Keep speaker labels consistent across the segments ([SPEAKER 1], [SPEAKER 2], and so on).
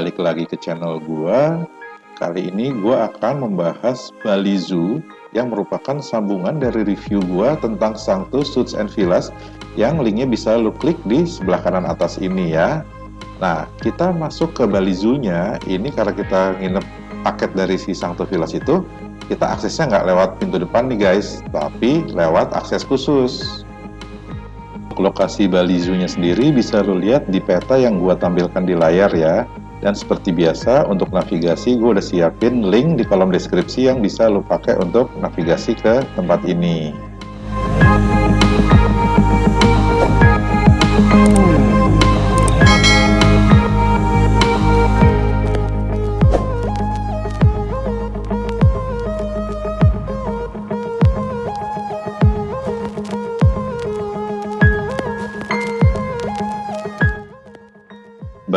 [SPEAKER 1] Balik lagi ke channel gua. Kali ini gua akan membahas Bali Zoo yang merupakan sambungan dari review gua tentang Sangtu Suits and Villas yang linknya bisa lu klik di sebelah kanan atas ini ya. Nah, kita masuk ke Bali Zoo-nya, ini karena kita nginep paket dari si Sangtu Villas itu, kita aksesnya nggak lewat pintu depan nih guys, tapi lewat akses khusus lokasi Bali Zoo-nya sendiri bisa lo lihat di peta yang gua tampilkan di layar ya. Dan seperti biasa untuk navigasi gue udah siapin link di kolom deskripsi yang bisa lo pakai untuk navigasi ke tempat ini.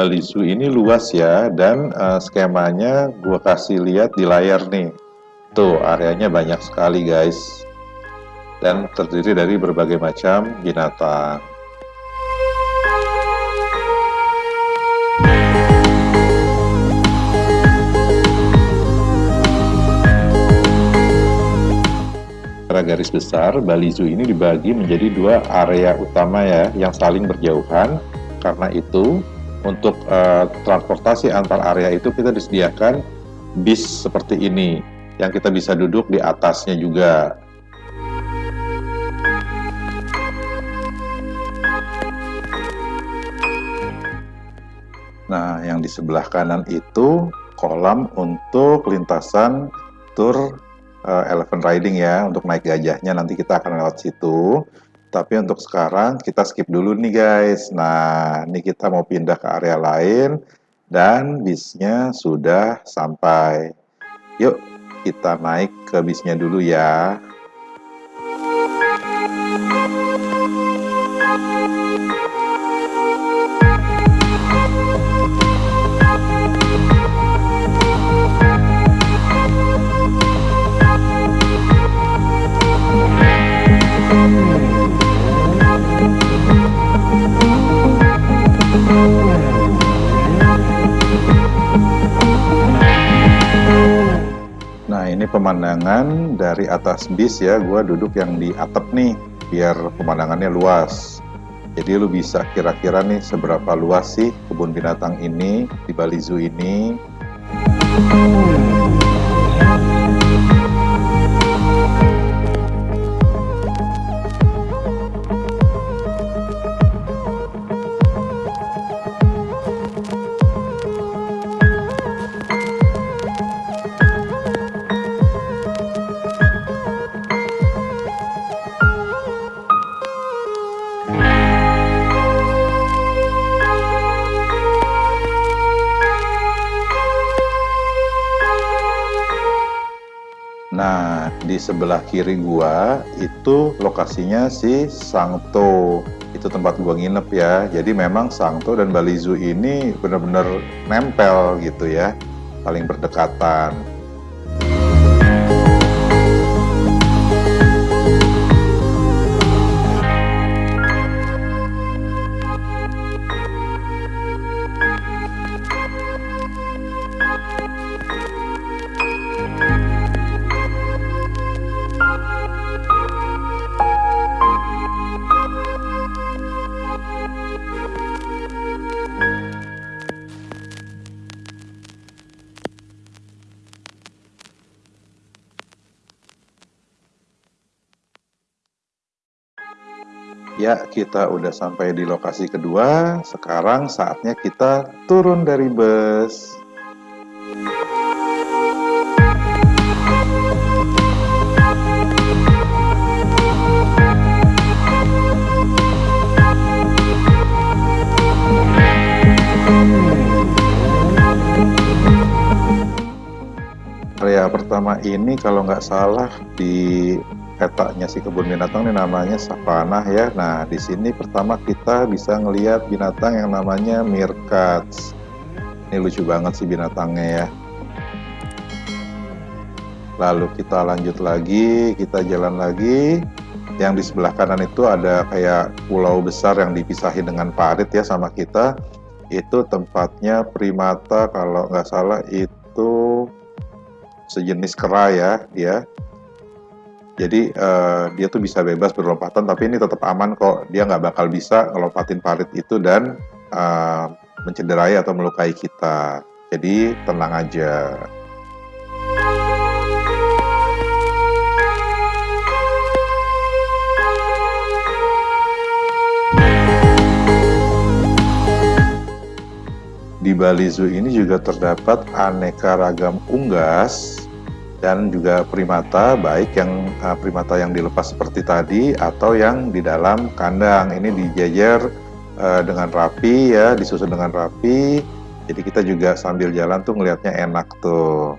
[SPEAKER 1] Bali Zoo ini luas ya dan uh, skemanya gue kasih lihat di layar nih. Tuh areanya banyak sekali guys. Dan terdiri dari berbagai macam binatang. Garis besar Bali Zoo ini dibagi menjadi dua area utama ya yang saling berjauhan. Karena itu untuk uh, transportasi antar area itu kita disediakan bis seperti ini yang kita bisa duduk di atasnya juga. Nah, yang di sebelah kanan itu kolam untuk lintasan tour uh, elephant riding ya, untuk naik gajahnya nanti kita akan lewat situ. Tapi untuk sekarang kita skip dulu nih guys. Nah, ini kita mau pindah ke area lain dan bisnya sudah sampai. Yuk, kita naik ke bisnya dulu ya. Pemandangan dari atas bis ya gue duduk yang di atap nih biar pemandangannya luas. Jadi lu bisa kira-kira nih seberapa luas sih kebun binatang ini di Bali Zoo ini di sebelah kiri gua itu lokasinya si Sangto. Itu tempat gua nginep ya. Jadi memang Sangto dan Bali Zoo ini benar-benar nempel gitu ya. Paling berdekatan. Ya, kita udah sampai di lokasi kedua. Sekarang saatnya kita turun dari bus. Area pertama ini kalau nggak salah di petanya si kebun binatang ini namanya savana ya. Nah, di sini pertama kita bisa ngelihat binatang yang namanya meerkats. Ini lucu banget sih binatangnya ya. Lalu kita lanjut lagi, kita jalan lagi. Yang di sebelah kanan itu ada kayak pulau besar yang dipisahin dengan parit ya sama kita. itu tempatnya primata kalau nggak salah itu sejenis kera ya dia jadi uh, dia tuh bisa bebas berlompatan tapi ini tetap aman kok. Dia nggak bakal bisa ngelompatin parit itu dan uh, mencederai atau melukai kita. Jadi tenang aja. Di Bali Zoo ini juga terdapat aneka ragam unggas dan juga primata, baik yang uh, primata yang dilepas seperti tadi atau yang di dalam kandang. Ini dijajar uh, dengan rapi ya, disusun dengan rapi. Jadi kita juga sambil jalan tuh ngelihatnya enak tuh.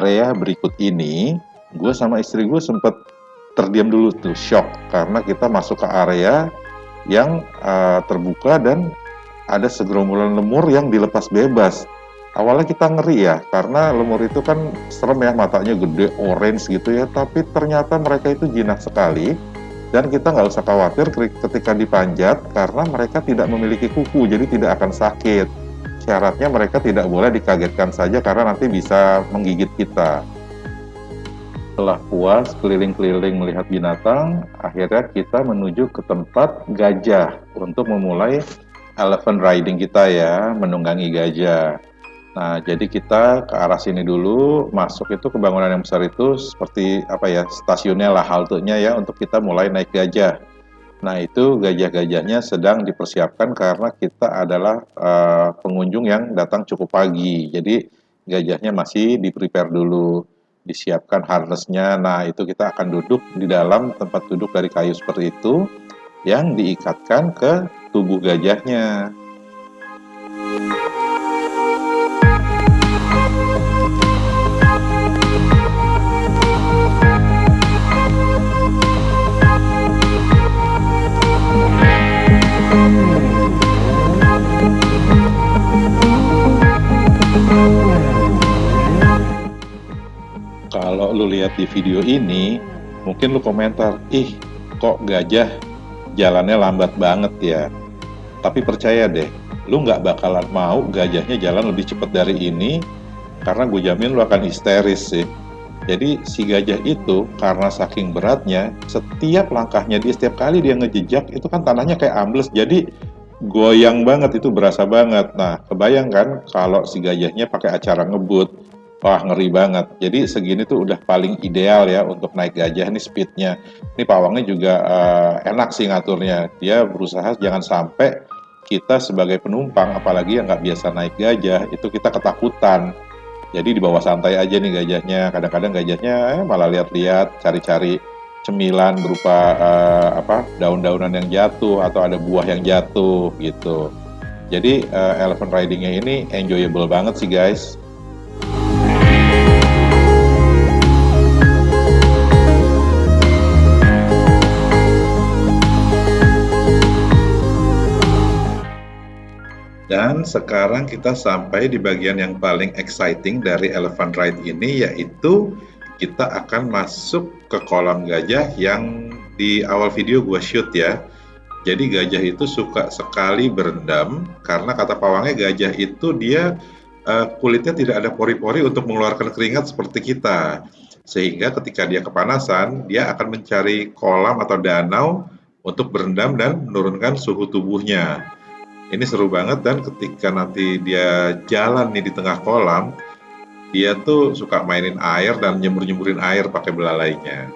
[SPEAKER 1] Area berikut ini, gue sama istri gue sempet terdiam dulu tuh, shock. Karena kita masuk ke area yang uh, terbuka dan ada segerombolan lemur yang dilepas bebas. Awalnya kita ngeri ya, karena lemur itu kan serem ya, matanya gede, orange gitu ya. Tapi ternyata mereka itu jinak sekali. Dan kita nggak usah khawatir ketika dipanjat, karena mereka tidak memiliki kuku, jadi tidak akan sakit syaratnya mereka tidak boleh dikagetkan saja karena nanti bisa menggigit kita. Setelah puas keliling-keliling melihat binatang, akhirnya kita menuju ke tempat gajah untuk memulai elephant riding kita ya, menunggangi gajah. Nah, jadi kita ke arah sini dulu, masuk itu ke bangunan yang besar itu seperti apa ya, stasiunnya lah, haltenya ya, untuk kita mulai naik gajah. Nah, itu gajah-gajahnya sedang dipersiapkan karena kita adalah uh, pengunjung yang datang cukup pagi. Jadi, gajahnya masih di-prepare dulu, disiapkan harnessnya. Nah, itu kita akan duduk di dalam tempat duduk dari kayu seperti itu yang diikatkan ke tubuh gajahnya. Di video ini, mungkin lu komentar, ih kok gajah jalannya lambat banget ya. Tapi percaya deh, lu nggak bakalan mau gajahnya jalan lebih cepat dari ini, karena gue jamin lu akan histeris sih. Jadi si gajah itu karena saking beratnya, setiap langkahnya dia setiap kali dia ngejejak itu kan tanahnya kayak ambles, jadi goyang banget itu berasa banget. Nah, kebayangkan kalau si gajahnya pakai acara ngebut, Wah ngeri banget. Jadi segini tuh udah paling ideal ya untuk naik gajah nih speednya. Ini pawangnya juga uh, enak sih ngaturnya. Dia berusaha jangan sampai kita sebagai penumpang, apalagi yang nggak biasa naik gajah, itu kita ketakutan. Jadi di bawah santai aja nih gajahnya. Kadang-kadang gajahnya eh, malah lihat-lihat, cari-cari cemilan berupa uh, apa daun-daunan yang jatuh atau ada buah yang jatuh gitu. Jadi uh, elephant ridingnya ini enjoyable banget sih guys. Dan sekarang kita sampai di bagian yang paling exciting dari elephant ride ini yaitu kita akan masuk ke kolam gajah yang di awal video gue shoot ya. Jadi gajah itu suka sekali berendam karena kata pawangnya gajah itu dia uh, kulitnya tidak ada pori-pori untuk mengeluarkan keringat seperti kita. Sehingga ketika dia kepanasan, dia akan mencari kolam atau danau untuk berendam dan menurunkan suhu tubuhnya. Ini seru banget dan ketika nanti dia jalan nih di tengah kolam, dia tuh suka mainin air dan nyembur-nyemburin air pakai belalainya.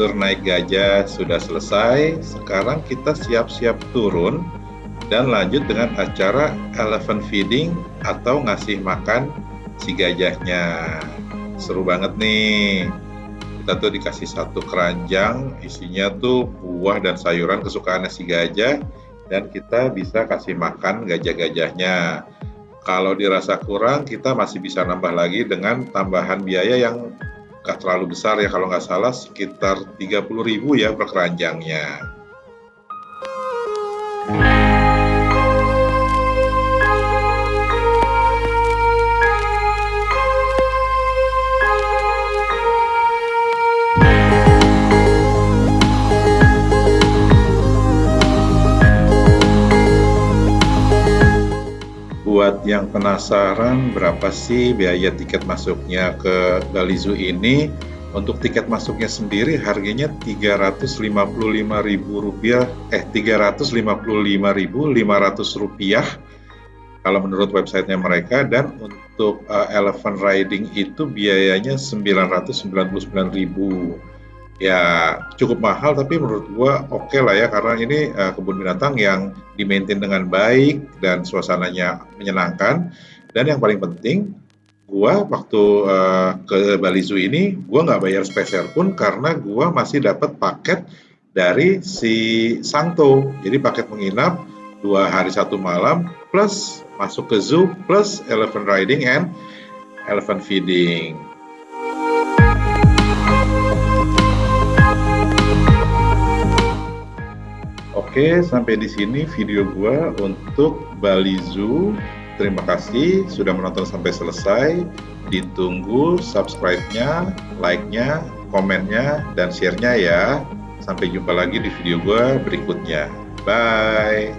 [SPEAKER 1] Tur naik gajah sudah selesai. Sekarang kita siap-siap turun dan lanjut dengan acara elephant feeding atau ngasih makan si gajahnya. Seru banget nih. Kita tuh dikasih satu keranjang, isinya tuh buah dan sayuran kesukaannya si gajah dan kita bisa kasih makan gajah-gajahnya. Kalau dirasa kurang, kita masih bisa nambah lagi dengan tambahan biaya yang nggak terlalu besar ya kalau nggak salah sekitar 30.000 ya per keranjangnya. Buat yang penasaran berapa sih biaya tiket masuknya ke Bali ini? Untuk tiket masuknya sendiri harganya Rp355.000 eh Rp355.500 kalau menurut websitenya mereka. Dan untuk uh, elephant riding itu biayanya Rp999.000 ya cukup mahal tapi menurut gua oke okay lah ya karena ini uh, kebun binatang yang dimaintain dengan baik dan suasananya menyenangkan. Dan yang paling penting gua waktu uh, ke Bali Zoo ini gua nggak bayar spesial pun karena gua masih dapat paket dari si Sangto jadi paket menginap dua hari satu malam plus masuk ke zoo plus elephant riding and elephant feeding Oke, sampai di sini video gua untuk Bali Zoo terima kasih sudah menonton sampai selesai. Ditunggu subscribe-nya, like-nya, komennya, dan share-nya ya. Sampai jumpa lagi di video gue berikutnya. Bye!